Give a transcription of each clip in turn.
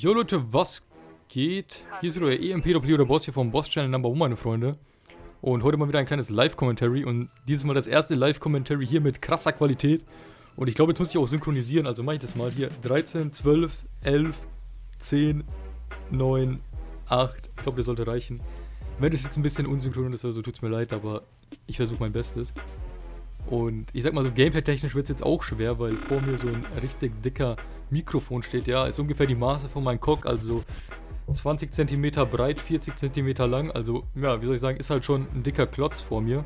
Jo Leute, was geht? Hier ist wieder der EMPW, der Boss hier vom Boss Channel Number One, meine Freunde. Und heute mal wieder ein kleines Live-Commentary und dieses Mal das erste Live-Commentary hier mit krasser Qualität. Und ich glaube, jetzt muss ich auch synchronisieren, also mache ich das mal hier. 13, 12, 11, 10, 9, 8. Ich glaube, das sollte reichen. Wenn das jetzt ein bisschen unsynchron ist, also tut es mir leid, aber ich versuche mein Bestes. Und ich sag mal so, gameplay-technisch wird es jetzt auch schwer, weil vor mir so ein richtig dicker Mikrofon steht. Ja, ist ungefähr die Maße von meinem Cock, also 20 cm breit, 40 cm lang. Also, ja, wie soll ich sagen, ist halt schon ein dicker Klotz vor mir.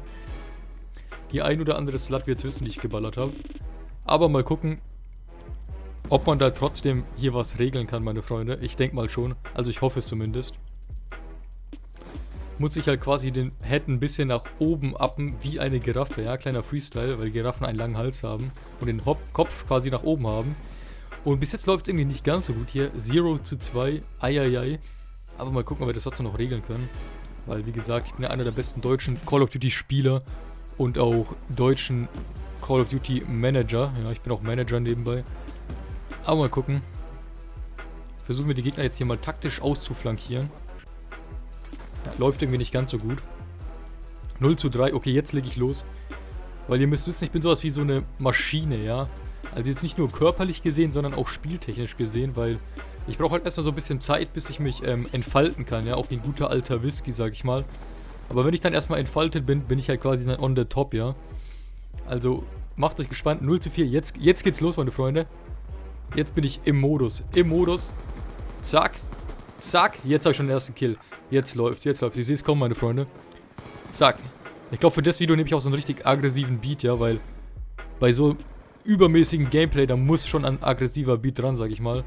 Die ein oder andere Slut wird es wissen, die ich geballert habe. Aber mal gucken, ob man da trotzdem hier was regeln kann, meine Freunde. Ich denke mal schon. Also ich hoffe es zumindest muss ich halt quasi den Head ein bisschen nach oben appen, wie eine Giraffe, ja, kleiner Freestyle, weil Giraffen einen langen Hals haben und den Hop Kopf quasi nach oben haben. Und bis jetzt läuft es irgendwie nicht ganz so gut hier, 0 zu 2, eieiei. Aber mal gucken, ob wir das trotzdem noch regeln können. Weil, wie gesagt, ich bin ja einer der besten deutschen Call of Duty Spieler und auch deutschen Call of Duty Manager. Ja, ich bin auch Manager nebenbei. Aber mal gucken. Versuchen wir die Gegner jetzt hier mal taktisch auszuflankieren. Läuft irgendwie nicht ganz so gut. 0 zu 3. Okay, jetzt lege ich los. Weil ihr müsst wissen, ich bin sowas wie so eine Maschine, ja. Also jetzt nicht nur körperlich gesehen, sondern auch spieltechnisch gesehen, weil ich brauche halt erstmal so ein bisschen Zeit, bis ich mich ähm, entfalten kann, ja. Auch wie ein guter alter Whisky, sag ich mal. Aber wenn ich dann erstmal entfaltet bin, bin ich halt quasi dann on the top, ja. Also macht euch gespannt. 0 zu 4. Jetzt, jetzt geht's los, meine Freunde. Jetzt bin ich im Modus. Im Modus. Zack. Zack. Jetzt habe ich schon den ersten Kill. Jetzt läuft's, jetzt läuft's. Ich sehe es kommen, meine Freunde. Zack. Ich glaube, für das Video nehme ich auch so einen richtig aggressiven Beat, ja, weil bei so übermäßigen Gameplay, da muss schon ein aggressiver Beat dran, sag ich mal.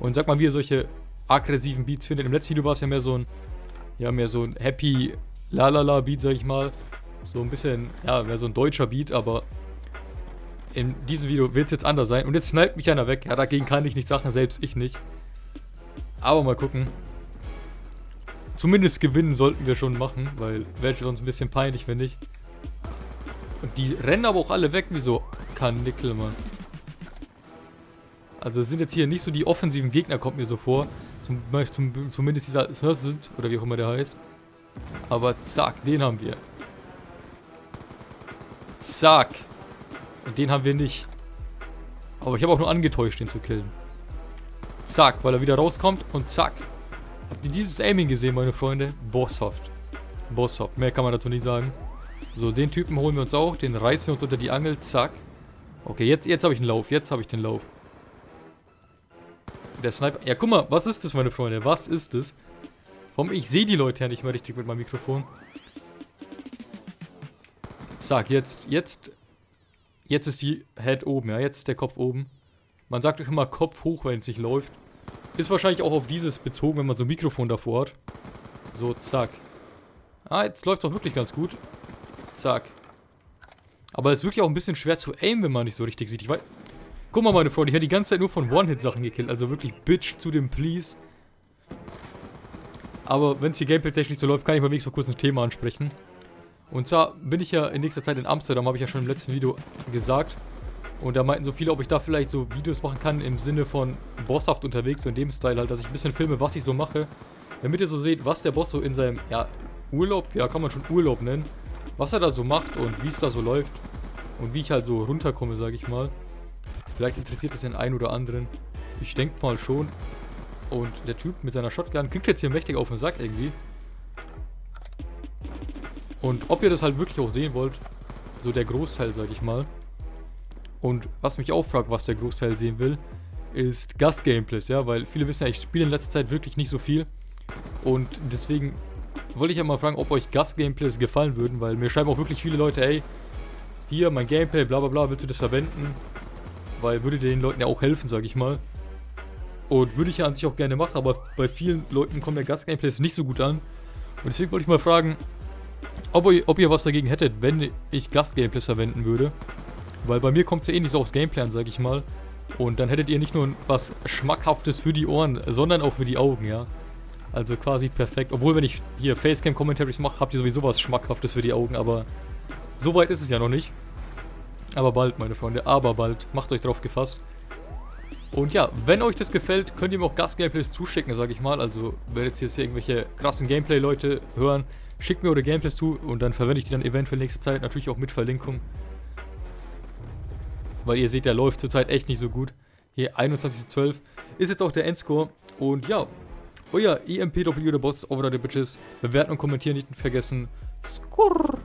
Und sag mal, wie ihr solche aggressiven Beats findet. Im letzten Video war es ja mehr so ein, ja, mehr so ein happy lalala Beat, sag ich mal. So ein bisschen, ja, mehr so ein deutscher Beat, aber in diesem Video wird es jetzt anders sein. Und jetzt sniped mich einer weg. Ja, dagegen kann ich nichts sagen, selbst ich nicht. Aber mal gucken. Zumindest gewinnen sollten wir schon machen, weil wäre sonst ein bisschen peinlich, finde ich. Und die rennen aber auch alle weg wie so Kanickel, Mann. Also sind jetzt hier nicht so die offensiven Gegner, kommt mir so vor. Zum, zum, zumindest dieser Hurst, oder wie auch immer der heißt. Aber zack, den haben wir. Zack. Und den haben wir nicht. Aber ich habe auch nur angetäuscht, den zu killen. Zack, weil er wieder rauskommt und zack. Habt ihr dieses Aiming gesehen, meine Freunde? Bosshaft. Bosshaft. Mehr kann man dazu nicht sagen. So, den Typen holen wir uns auch. Den reißen wir uns unter die Angel. Zack. Okay, jetzt, jetzt habe ich einen Lauf. Jetzt habe ich den Lauf. Der Sniper. Ja, guck mal. Was ist das, meine Freunde? Was ist das? Warum? Ich sehe die Leute ja nicht mehr richtig mit meinem Mikrofon. Zack, jetzt, jetzt, jetzt ist die Head oben, ja. Jetzt ist der Kopf oben. Man sagt euch immer Kopf hoch, wenn es nicht läuft. Ist wahrscheinlich auch auf dieses bezogen, wenn man so ein Mikrofon davor hat. So, zack. Ah, jetzt läuft es auch wirklich ganz gut. Zack. Aber es ist wirklich auch ein bisschen schwer zu aimen, wenn man nicht so richtig sieht. Ich weiß... Guck mal, meine Freunde, ich habe die ganze Zeit nur von One-Hit-Sachen gekillt. Also wirklich Bitch zu dem Please. Aber wenn es hier gameplay-technisch so läuft, kann ich mal wenigstens mal kurz ein Thema ansprechen. Und zwar bin ich ja in nächster Zeit in Amsterdam, habe ich ja schon im letzten Video gesagt. Und da meinten so viele, ob ich da vielleicht so Videos machen kann im Sinne von bosshaft unterwegs, so in dem Style halt, dass ich ein bisschen filme, was ich so mache. Damit ihr so seht, was der Boss so in seinem, ja, Urlaub, ja, kann man schon Urlaub nennen, was er da so macht und wie es da so läuft. Und wie ich halt so runterkomme, sage ich mal. Vielleicht interessiert es den einen oder anderen. Ich denke mal schon. Und der Typ mit seiner Shotgun kriegt jetzt hier mächtig auf den Sack irgendwie. Und ob ihr das halt wirklich auch sehen wollt, so der Großteil, sag ich mal, und was mich auch fragt, was der Großteil sehen will, ist Gast-Gameplays, ja, weil viele wissen ja, ich spiele in letzter Zeit wirklich nicht so viel. Und deswegen wollte ich ja mal fragen, ob euch Gast-Gameplays gefallen würden, weil mir schreiben auch wirklich viele Leute, ey, hier mein Gameplay, bla bla bla, willst du das verwenden? Weil würde den Leuten ja auch helfen, sag ich mal. Und würde ich ja an sich auch gerne machen, aber bei vielen Leuten kommen ja Gast-Gameplays nicht so gut an. Und deswegen wollte ich mal fragen, ob ihr, ob ihr was dagegen hättet, wenn ich Gast-Gameplays verwenden würde. Weil bei mir kommt es ja eh nicht so aufs Gameplay an, sag ich mal. Und dann hättet ihr nicht nur was Schmackhaftes für die Ohren, sondern auch für die Augen, ja. Also quasi perfekt. Obwohl, wenn ich hier Facecam-Commentaries mache, habt ihr sowieso was Schmackhaftes für die Augen, aber so weit ist es ja noch nicht. Aber bald, meine Freunde, aber bald. Macht euch drauf gefasst. Und ja, wenn euch das gefällt, könnt ihr mir auch Gast-Gameplays zuschicken, sage ich mal. Also, wenn jetzt hier irgendwelche krassen Gameplay-Leute hören, schickt mir eure Gameplays zu und dann verwende ich die dann eventuell nächste Zeit natürlich auch mit Verlinkung. Weil ihr seht, der läuft zurzeit echt nicht so gut. Hier 21 ist jetzt auch der Endscore. Und ja, euer EMPW, der Boss, over the Bitches. Bewerten und kommentieren nicht vergessen. Skurr!